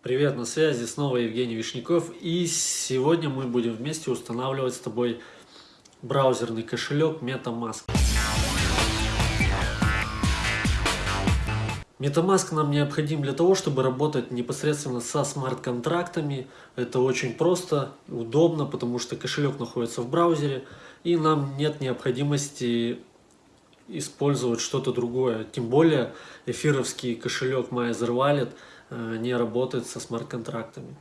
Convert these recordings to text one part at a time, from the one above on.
Привет, на связи снова Евгений Вишняков и сегодня мы будем вместе устанавливать с тобой браузерный кошелек MetaMask. MetaMask нам необходим для того, чтобы работать непосредственно со смарт-контрактами. Это очень просто, удобно, потому что кошелек находится в браузере и нам нет необходимости использовать что-то другое. Тем более эфировский кошелек MyEtherWallet э, не работает со смарт-контрактами.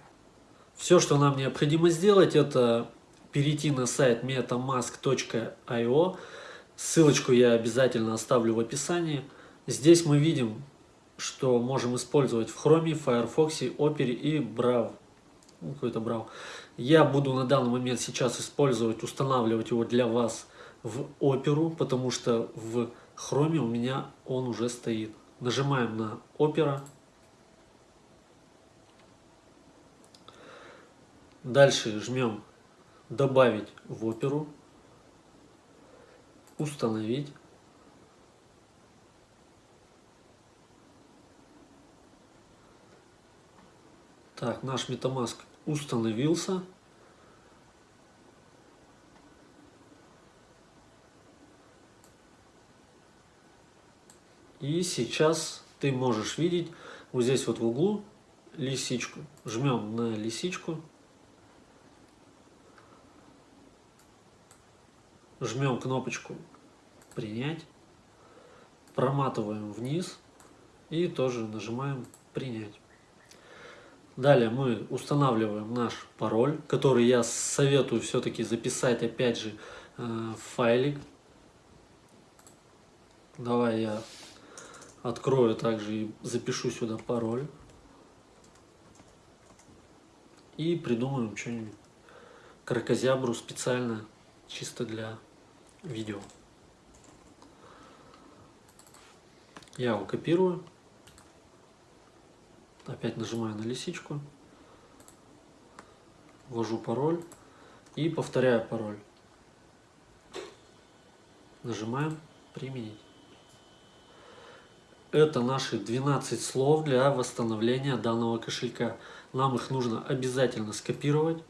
Все, что нам необходимо сделать, это перейти на сайт metamask.io. Ссылочку я обязательно оставлю в описании. Здесь мы видим, что можем использовать в Chrome, Firefox, Opera и Brave. Ну, какой-то Brave. Я буду на данный момент сейчас использовать, устанавливать его для вас в оперу, потому что в хроме у меня он уже стоит. Нажимаем на опера. Дальше жмем добавить в оперу. Установить. Так, наш MetaMask установился. И сейчас ты можешь видеть вот здесь вот в углу лисичку. Жмем на лисичку. Жмем кнопочку «Принять». Проматываем вниз и тоже нажимаем «Принять». Далее мы устанавливаем наш пароль, который я советую все-таки записать опять же э, в файлик. Давай я Открою также и запишу сюда пароль. И придумаем что-нибудь кракозябру специально, чисто для видео. Я его копирую. Опять нажимаю на лисичку. Ввожу пароль и повторяю пароль. Нажимаем «Применить». Это наши 12 слов для восстановления данного кошелька. Нам их нужно обязательно скопировать.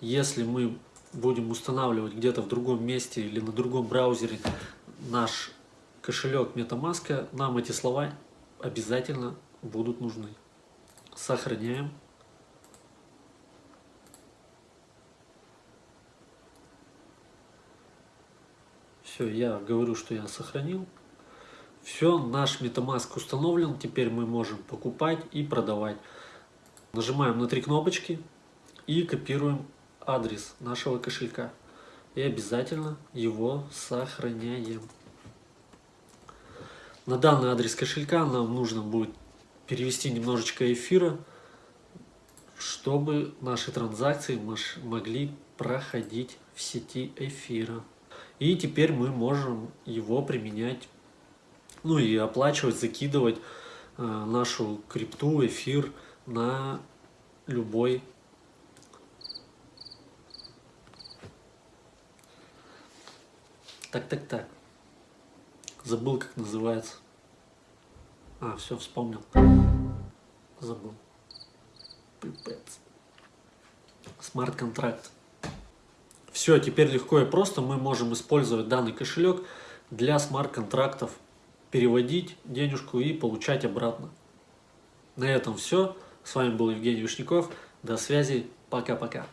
Если мы будем устанавливать где-то в другом месте или на другом браузере наш кошелек MetaMask, нам эти слова обязательно будут нужны. Сохраняем. Все, я говорю, что я сохранил. Все, наш MetaMask установлен, теперь мы можем покупать и продавать. Нажимаем на три кнопочки и копируем адрес нашего кошелька. И обязательно его сохраняем. На данный адрес кошелька нам нужно будет перевести немножечко эфира, чтобы наши транзакции могли проходить в сети эфира. И теперь мы можем его применять ну и оплачивать, закидывать э, нашу крипту, эфир на любой Так, так, так. Забыл, как называется. А, все, вспомнил. Забыл. Пипец. Смарт-контракт. Все, теперь легко и просто мы можем использовать данный кошелек для смарт-контрактов переводить денежку и получать обратно. На этом все. С вами был Евгений Вишняков. До связи. Пока-пока.